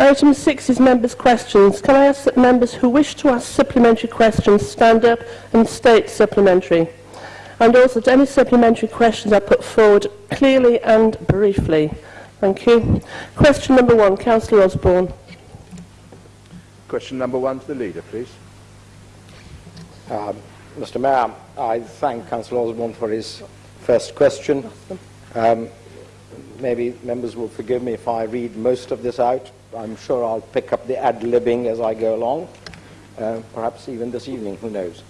Item 6 is members' questions. Can I ask that members who wish to ask supplementary questions stand up and state supplementary? And also that any supplementary questions are put forward clearly and briefly. Thank you. Question number one, Councillor Osborne. Question number one to the leader, please. Um, Mr Mayor, I thank Councillor Osborne for his first question. Um, maybe members will forgive me if I read most of this out. I'm sure I'll pick up the ad-libbing as I go along, uh, perhaps even this evening, who knows.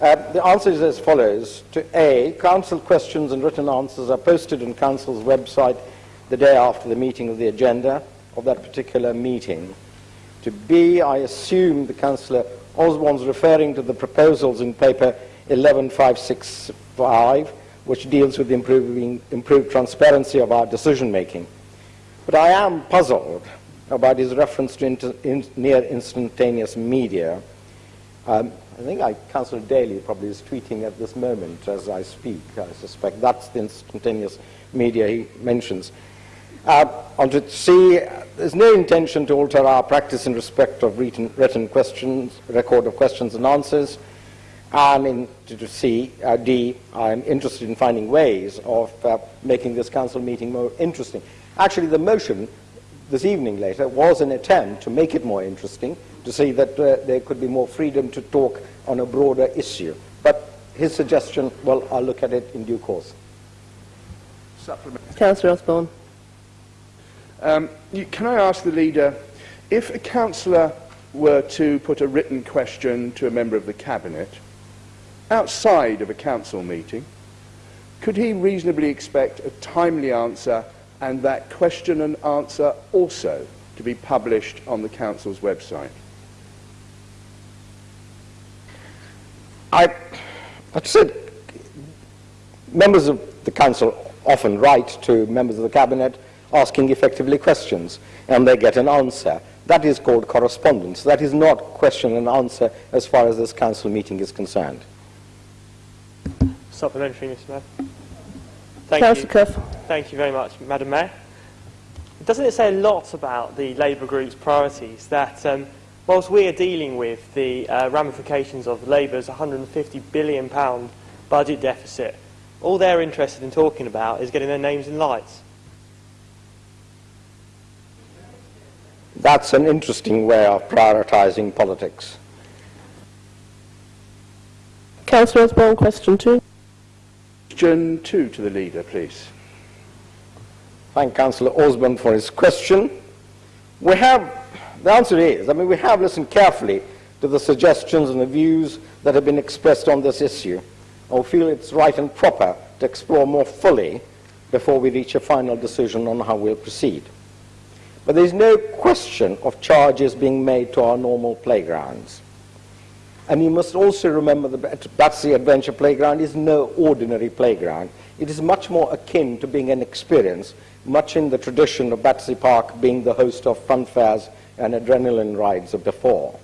Uh, the answer is as follows. To A, council questions and written answers are posted on council's website the day after the meeting of the agenda of that particular meeting. To B, I assume the councillor Osborne's referring to the proposals in paper 11565, which deals with improving, improved transparency of our decision making. But I am puzzled about his reference to inter, in, near instantaneous media. Um, I think I, Councillor Daly probably is tweeting at this moment as I speak. I suspect that's the instantaneous media he mentions. Uh, on to C, there's no intention to alter our practice in respect of written, written questions, record of questions and answers. And in, to, C, uh, D, I'm interested in finding ways of uh, making this council meeting more interesting. Actually, the motion this evening later was an attempt to make it more interesting, to see that uh, there could be more freedom to talk on a broader issue. But his suggestion, well, I'll look at it in due course. Councillor Osborne. Um, you, can I ask the leader, if a councillor were to put a written question to a member of the cabinet outside of a council meeting, could he reasonably expect a timely answer and that question and answer also to be published on the council's website? I, I've said members of the council often write to members of the cabinet asking effectively questions, and they get an answer. That is called correspondence. That is not question and answer as far as this council meeting is concerned. Supplementary, Mr Mayor. Thank Councillor you. Cuff. Thank you very much, Madam Mayor. Doesn't it say a lot about the Labour Group's priorities that um, whilst we are dealing with the uh, ramifications of Labour's £150 billion budget deficit, all they're interested in talking about is getting their names in lights? That's an interesting way of prioritising politics. Councillor Osborne, question two. Question two to the leader, please. Thank Councillor Osborne for his question. We have, the answer is, I mean, we have listened carefully to the suggestions and the views that have been expressed on this issue. I feel it's right and proper to explore more fully before we reach a final decision on how we'll proceed. But there's no question of charges being made to our normal playgrounds. And you must also remember that Battersea Adventure Playground is no ordinary playground. It is much more akin to being an experience, much in the tradition of Battersea Park being the host of fun fairs and adrenaline rides of before.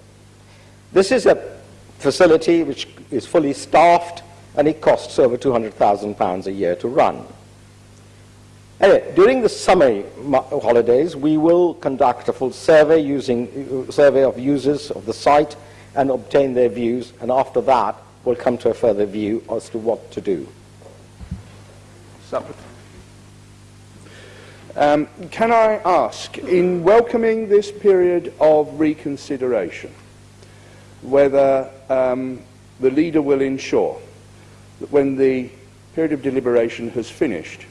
This is a facility which is fully staffed and it costs over £200,000 a year to run. Anyway, during the summer holidays, we will conduct a full survey using uh, survey of users of the site and obtain their views, and after that, we'll come to a further view as to what to do. Um, can I ask, in welcoming this period of reconsideration, whether um, the leader will ensure that when the period of deliberation has finished,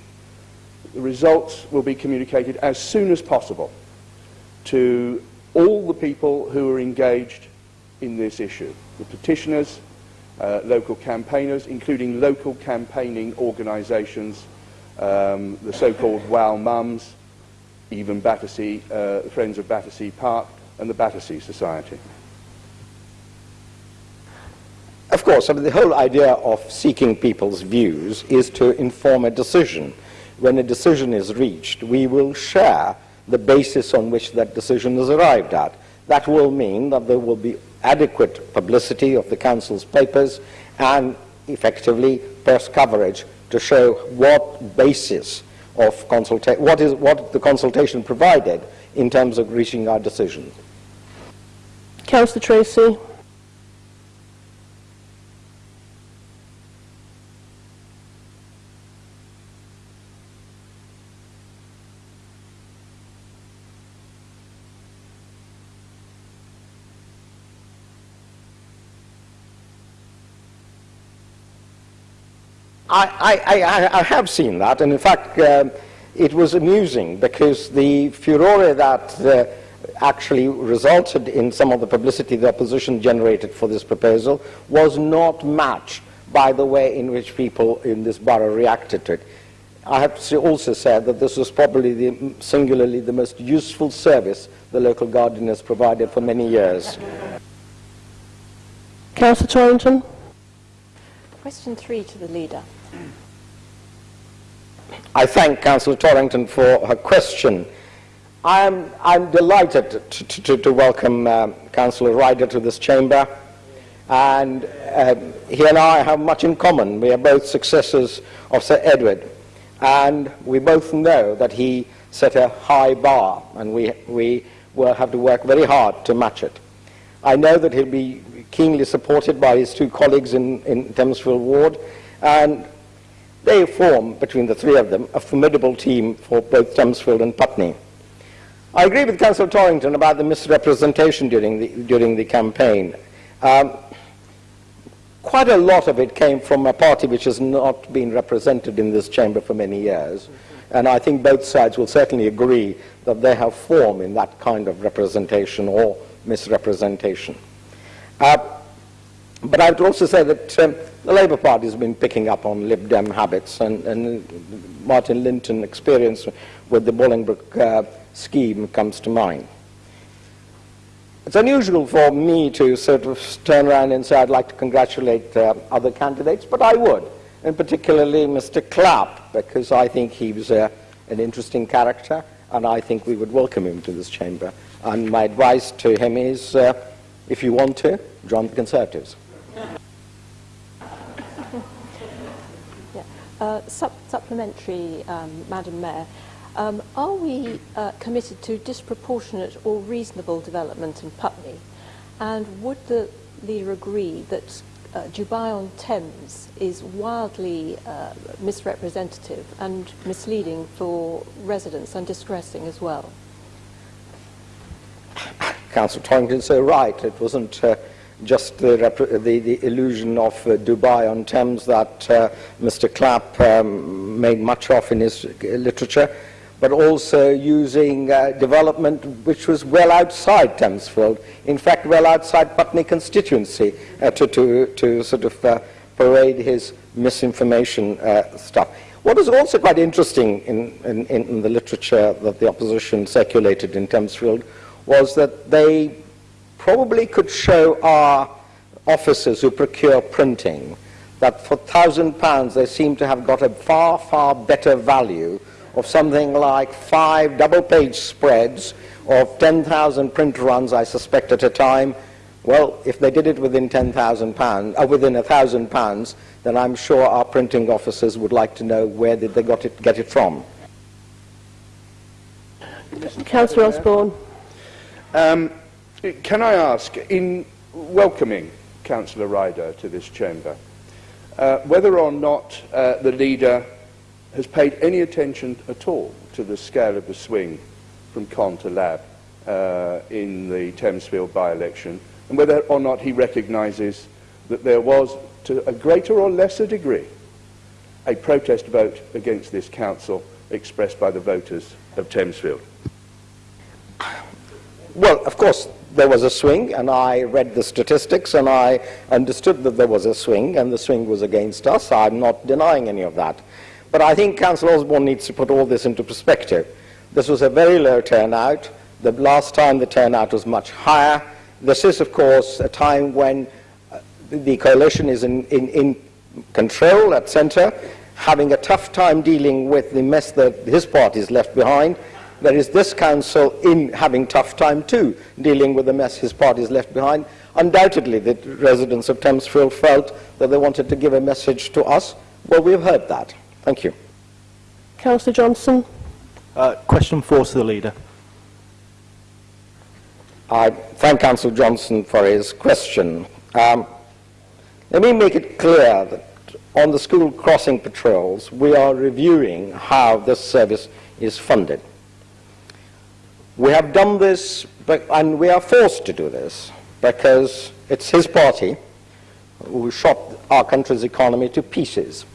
the results will be communicated as soon as possible to all the people who are engaged in this issue, the petitioners, uh, local campaigners, including local campaigning organisations, um, the so-called WOW Mums, even Battersea, uh, Friends of Battersea Park, and the Battersea Society. Of course, I mean, the whole idea of seeking people's views is to inform a decision. When a decision is reached, we will share the basis on which that decision is arrived at. That will mean that there will be adequate publicity of the Council's papers and effectively press coverage to show what basis of consultation, what, is, what the consultation provided in terms of reaching our decision. Councillor Tracy. I, I, I, have seen that, and in fact, um, it was amusing because the furore that uh, actually resulted in some of the publicity the opposition generated for this proposal was not matched by the way in which people in this borough reacted to it. I have also said that this was probably the, singularly the most useful service the local guardian has provided for many years. Councillor Torrington. Question three to the leader. I thank Councillor Torrington for her question. I'm, I'm delighted to, to, to welcome um, Councillor Ryder to this chamber. And uh, he and I have much in common. We are both successors of Sir Edward. And we both know that he set a high bar, and we, we will have to work very hard to match it. I know that he'll be keenly supported by his two colleagues in, in Thamesfield Ward, and they form, between the three of them, a formidable team for both Thamesfield and Putney. I agree with Councillor Torrington about the misrepresentation during the, during the campaign. Um, quite a lot of it came from a party which has not been represented in this chamber for many years. And I think both sides will certainly agree that they have form in that kind of representation or misrepresentation. Uh, but I would also say that um, the Labour Party has been picking up on Lib Dem habits, and, and Martin Linton experience with the Bolingbroke uh, scheme comes to mind. It's unusual for me to sort of turn around and say I'd like to congratulate uh, other candidates, but I would, and particularly Mr. Clapp, because I think he was uh, an interesting character, and I think we would welcome him to this chamber. And my advice to him is, uh, if you want to, join the Conservatives. Uh, sup supplementary, um, Madam Mayor. Um, are we uh, committed to disproportionate or reasonable development in Putney? And would the leader agree that uh, Dubai on Thames is wildly uh, misrepresentative and misleading for residents and distressing as well? Councillor Torrington so right. It wasn't uh, just the, the, the, illusion of uh, Dubai on Thames that uh, Mr. Clapp um, made much of in his literature but also using uh, development which was well outside Thamesfield, in fact well outside Putney constituency uh, to, to, to sort of uh, parade his misinformation stuff. What is also quite interesting in, in, in, the literature that the opposition circulated in Thamesfield was that they probably could show our officers who procure printing that for thousand pounds they seem to have got a far, far better value of something like five double-page spreads of 10,000 print runs, I suspect, at a time. Well, if they did it within 10,000 pounds, uh, within a thousand pounds, then I'm sure our printing officers would like to know where did they got it, get it from. Councillor Osborne. Um, can I ask, in welcoming Councillor Ryder to this chamber, uh, whether or not uh, the leader has paid any attention at all to the scale of the swing from con to lab uh, in the Thamesfield by-election, and whether or not he recognises that there was, to a greater or lesser degree, a protest vote against this council expressed by the voters of Thamesfield. Well, of course, there was a swing, and I read the statistics, and I understood that there was a swing, and the swing was against us. I'm not denying any of that. But I think Councillor Osborne needs to put all this into perspective. This was a very low turnout. The last time the turnout was much higher. This is, of course, a time when uh, the coalition is in, in, in control at centre, having a tough time dealing with the mess that his party has left behind. There is this council in having tough time too, dealing with the mess his party has left behind. Undoubtedly, the residents of Thamesfield felt that they wanted to give a message to us. Well, we've heard that. Thank you. Councillor Johnson. Uh, question four to the leader. I thank Councillor Johnson for his question. Um, let me make it clear that on the school crossing patrols, we are reviewing how this service is funded. We have done this, but, and we are forced to do this, because it's his party who shot our country's economy to pieces.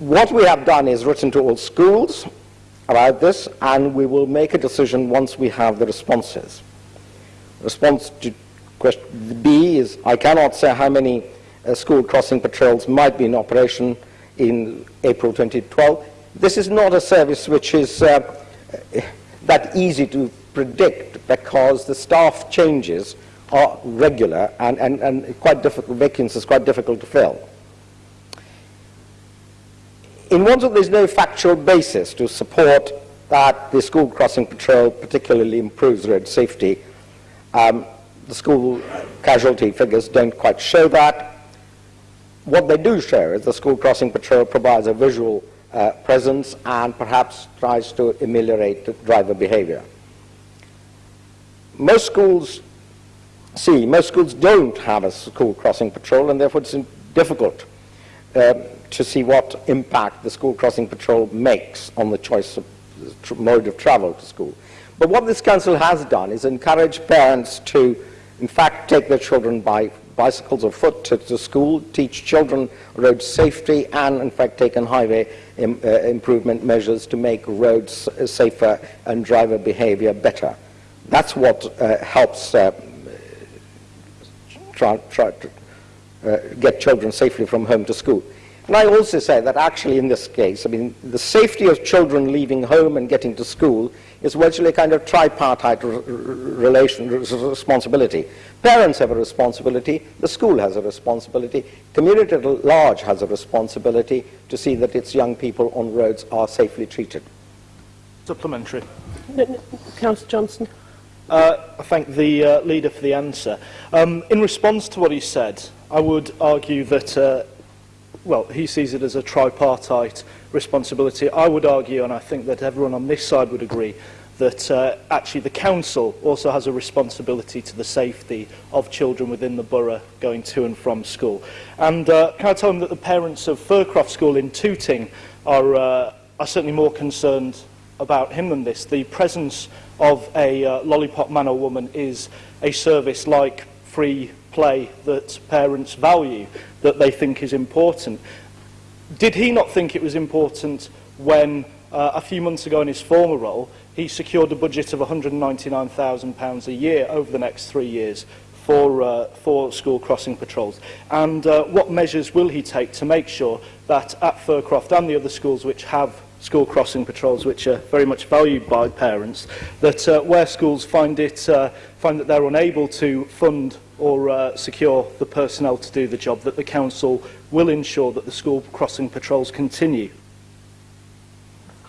What we have done is written to all schools about this, and we will make a decision once we have the responses. Response to question B is, I cannot say how many uh, school crossing patrols might be in operation in April 2012. This is not a service which is uh, that easy to predict because the staff changes are regular and, and, and quite difficult, vacancies quite difficult to fill. In Wandsworth, there's no factual basis to support that the school crossing patrol particularly improves road safety. Um, the school casualty figures don't quite show that. What they do show is the school crossing patrol provides a visual uh, presence and perhaps tries to ameliorate the driver behavior. Most schools see, most schools don't have a school crossing patrol and therefore it's difficult uh, to see what impact the school crossing patrol makes on the choice of mode of travel to school. But what this council has done is encourage parents to, in fact, take their children by bicycles or foot to, to school, teach children road safety, and, in fact, take taken highway Im, uh, improvement measures to make roads safer and driver behavior better. That's what uh, helps uh, try, try to uh, get children safely from home to school. And I also say that actually in this case, I mean, the safety of children leaving home and getting to school is virtually a kind of tripartite relation, responsibility. Parents have a responsibility, the school has a responsibility, community at large has a responsibility to see that its young people on roads are safely treated. Supplementary. Councillor Johnson. Uh, I thank the uh, leader for the answer. Um, in response to what he said, I would argue that uh, well, he sees it as a tripartite responsibility. I would argue, and I think that everyone on this side would agree, that uh, actually the council also has a responsibility to the safety of children within the borough going to and from school. And uh, can I tell them that the parents of Furcroft School in Tooting are, uh, are certainly more concerned about him than this. The presence of a uh, lollipop man or woman is a service like free play that parents value, that they think is important did he not think it was important when uh, a few months ago in his former role he secured a budget of £199,000 a year over the next three years for, uh, for school crossing patrols? And uh, what measures will he take to make sure that at Fircroft and the other schools which have school crossing patrols, which are very much valued by parents, that uh, where schools find, it, uh, find that they're unable to fund or uh, secure the personnel to do the job, that the council will ensure that the school crossing patrols continue.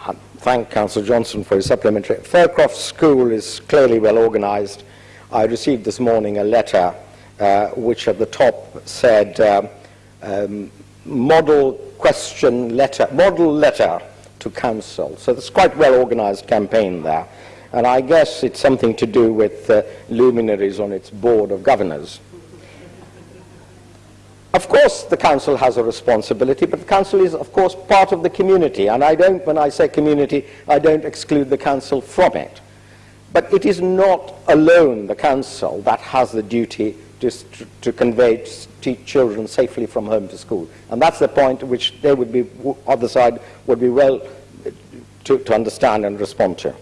I thank Councillor Johnson for his supplementary. Fircroft School is clearly well organised. I received this morning a letter uh, which at the top said uh, um, model question letter, model letter to council. So it's quite a well organised campaign there. And I guess it's something to do with uh, luminaries on its board of governors. Of course, the council has a responsibility, but the council is, of course, part of the community. And I don't, when I say community, I don't exclude the council from it. But it is not alone the council that has the duty to, to convey to children safely from home to school. And that's the point which they would be, other side would be well uh, to, to understand and respond to.